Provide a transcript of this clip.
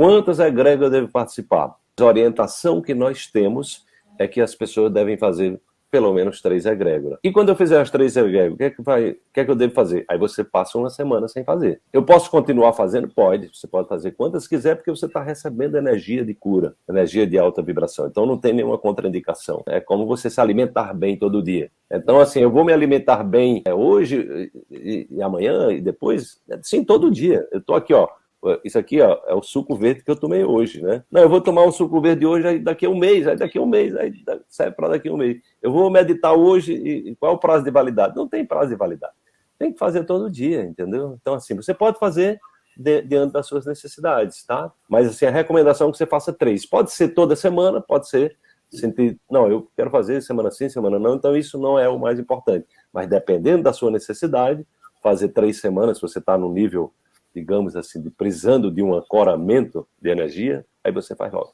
Quantas egrégoras eu devo participar? A orientação que nós temos é que as pessoas devem fazer pelo menos três egrégoras. E quando eu fizer as três egrégoras, o que é que, vai, que, é que eu devo fazer? Aí você passa uma semana sem fazer. Eu posso continuar fazendo? Pode. Você pode fazer quantas quiser, porque você está recebendo energia de cura, energia de alta vibração. Então não tem nenhuma contraindicação. É como você se alimentar bem todo dia. Então, assim, eu vou me alimentar bem é, hoje e, e amanhã e depois? Sim, todo dia. Eu estou aqui, ó, isso aqui ó, é o suco verde que eu tomei hoje, né? Não, eu vou tomar um suco verde hoje, aí daqui a um mês, aí daqui a um mês, aí serve para daqui a um mês. Eu vou meditar hoje, e qual é o prazo de validade? Não tem prazo de validade. Tem que fazer todo dia, entendeu? Então, assim, você pode fazer diante das suas necessidades, tá? Mas, assim, a recomendação é que você faça três. Pode ser toda semana, pode ser sentir, não, eu quero fazer semana sim, semana não, então isso não é o mais importante. Mas dependendo da sua necessidade, fazer três semanas, se você está no nível digamos assim, de, precisando de um ancoramento de energia, aí você faz logo.